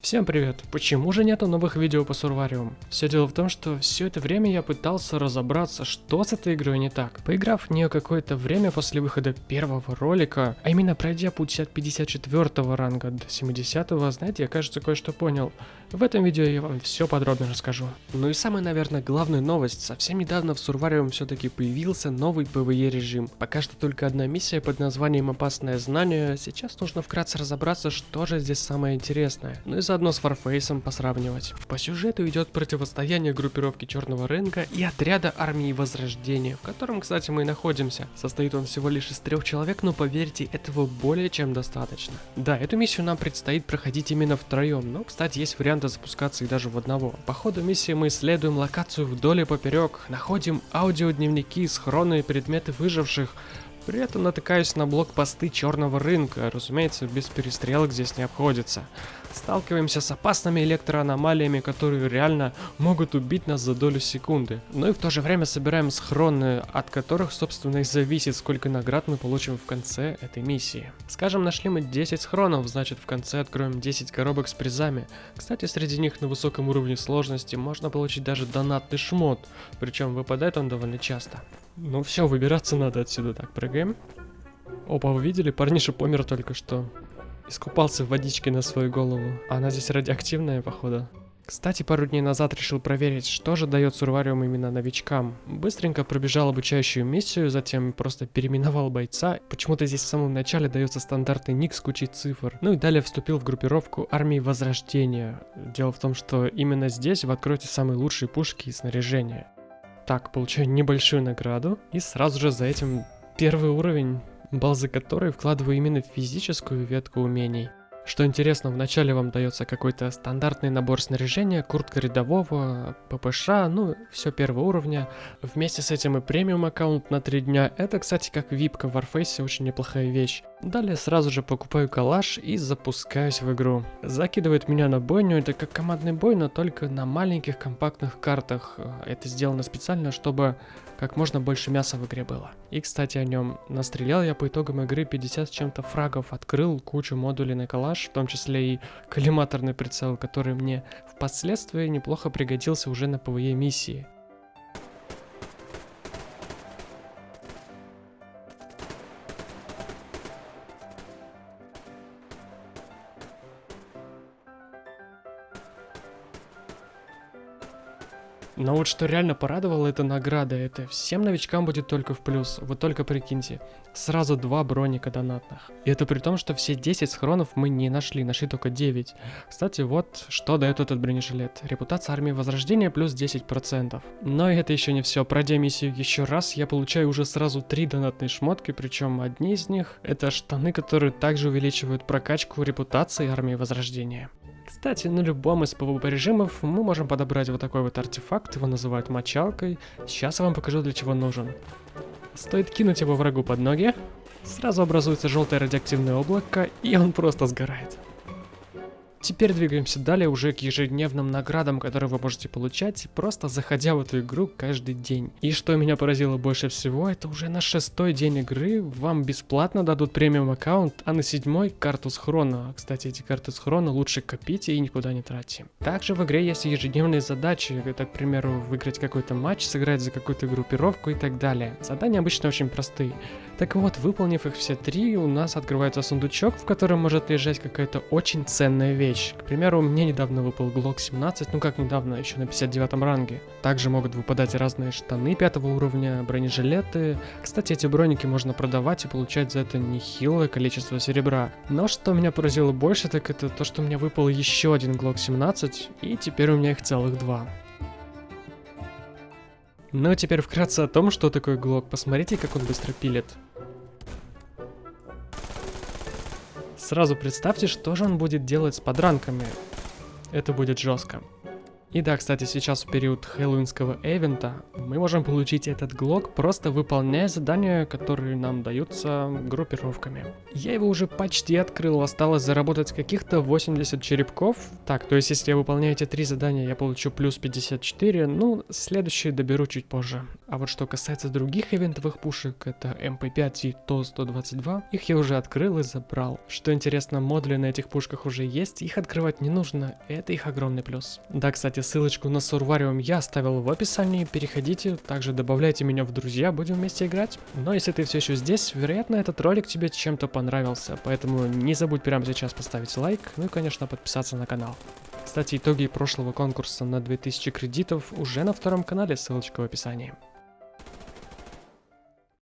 Всем привет! Почему же нету новых видео по Сурвариум? Все дело в том, что все это время я пытался разобраться, что с этой игрой не так. Поиграв в нее какое-то время после выхода первого ролика, а именно пройдя путь от 54 ранга до 70, знаете, я кажется кое-что понял. В этом видео я вам все подробно расскажу. Ну и самая, наверное, главная новость. Совсем недавно в Сурвариум все-таки появился новый PvE режим. Пока что только одна миссия под названием «Опасное знание». Сейчас нужно вкратце разобраться, что же здесь самое интересное. Ну и заодно с Warface посравнивать. По сюжету идет противостояние группировки Черного рынка и отряда армии Возрождения, в котором, кстати, мы и находимся. Состоит он всего лишь из трех человек, но поверьте, этого более чем достаточно. Да, эту миссию нам предстоит проходить именно втроем, но, кстати, есть варианты запускаться и даже в одного. По ходу миссии мы исследуем локацию вдоль и поперек, находим аудиодневники, схроны и предметы выживших, при этом натыкаюсь на блокпосты черного рынка, разумеется, без перестрелок здесь не обходится. Сталкиваемся с опасными электроаномалиями, которые реально могут убить нас за долю секунды. Но и в то же время собираем схроны, от которых, собственно, и зависит, сколько наград мы получим в конце этой миссии. Скажем, нашли мы 10 схронов, значит в конце откроем 10 коробок с призами. Кстати, среди них на высоком уровне сложности можно получить даже донатный шмот, причем выпадает он довольно часто. Ну все, выбираться надо отсюда. Так, прыгаем. Опа, вы видели? Парниша помер только что. Искупался в водичке на свою голову. Она здесь радиоактивная, походу. Кстати, пару дней назад решил проверить, что же дает Сурвариум именно новичкам. Быстренько пробежал обучающую миссию, затем просто переименовал бойца. Почему-то здесь в самом начале дается стандартный ник с кучей цифр. Ну и далее вступил в группировку армии Возрождения. Дело в том, что именно здесь вы откроете самые лучшие пушки и снаряжение. Так, получаю небольшую награду. И сразу же за этим первый уровень, бал за который вкладываю именно в физическую ветку умений. Что интересно, вначале вам дается какой-то стандартный набор снаряжения, куртка рядового, ППШ, ну, все первого уровня. Вместе с этим и премиум аккаунт на 3 дня. Это, кстати, как випка в Warface, очень неплохая вещь. Далее сразу же покупаю калаш и запускаюсь в игру. Закидывает меня на бойню, это как командный бой, но только на маленьких компактных картах. Это сделано специально, чтобы как можно больше мяса в игре было. И, кстати, о нем. Настрелял я по итогам игры 50 с чем-то фрагов, открыл кучу модулей на калаш, в том числе и коллиматорный прицел, который мне впоследствии неплохо пригодился уже на PvE миссии. Но вот что реально порадовало, это награда. Это всем новичкам будет только в плюс. Вы только прикиньте. Сразу два броника донатных. И это при том, что все 10 схронов мы не нашли, нашли только 9. Кстати, вот что дает этот бронежилет. Репутация армии Возрождения плюс 10%. Но это еще не все. Пройдя миссию еще раз, я получаю уже сразу 3 донатные шмотки, причем одни из них это штаны, которые также увеличивают прокачку репутации армии Возрождения. Кстати, на любом из PvP режимов мы можем подобрать вот такой вот артефакт, его называют мочалкой. Сейчас я вам покажу для чего нужен. Стоит кинуть его врагу под ноги, сразу образуется желтое радиоактивное облако, и он просто сгорает. Теперь двигаемся далее уже к ежедневным наградам, которые вы можете получать, просто заходя в эту игру каждый день. И что меня поразило больше всего, это уже на шестой день игры вам бесплатно дадут премиум аккаунт, а на седьмой карту схрона. Кстати, эти карты схрона лучше копите и никуда не тратьте. Также в игре есть ежедневные задачи, это, к примеру, выиграть какой-то матч, сыграть за какую-то группировку и так далее. Задания обычно очень простые. Так вот, выполнив их все три, у нас открывается сундучок, в котором может лежать какая-то очень ценная вещь. К примеру, мне недавно выпал Glock 17, ну как недавно, еще на 59 ранге. Также могут выпадать разные штаны пятого уровня, бронежилеты. Кстати, эти броники можно продавать и получать за это нехилое количество серебра. Но что меня поразило больше, так это то, что мне выпал еще один Glock 17, и теперь у меня их целых два. Ну а теперь вкратце о том, что такое Глок. Посмотрите, как он быстро пилит. Сразу представьте, что же он будет делать с подранками. Это будет жестко. И да, кстати, сейчас в период хэллоуинского эвента мы можем получить этот глок, просто выполняя задания, которые нам даются группировками. Я его уже почти открыл, осталось заработать каких-то 80 черепков. Так, то есть если я выполняю эти три задания, я получу плюс 54, ну, следующие доберу чуть позже. А вот что касается других ивентовых пушек, это MP5 и ТО-122, их я уже открыл и забрал. Что интересно, модули на этих пушках уже есть, их открывать не нужно, это их огромный плюс. Да, кстати, ссылочку на Сурвариум я оставил в описании, переходите, также добавляйте меня в друзья, будем вместе играть. Но если ты все еще здесь, вероятно, этот ролик тебе чем-то понравился, поэтому не забудь прямо сейчас поставить лайк, ну и, конечно, подписаться на канал. Кстати, итоги прошлого конкурса на 2000 кредитов уже на втором канале, ссылочка в описании.